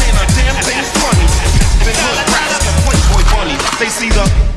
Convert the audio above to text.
ain't a damn thing funny. Hood rats, playboy. They see the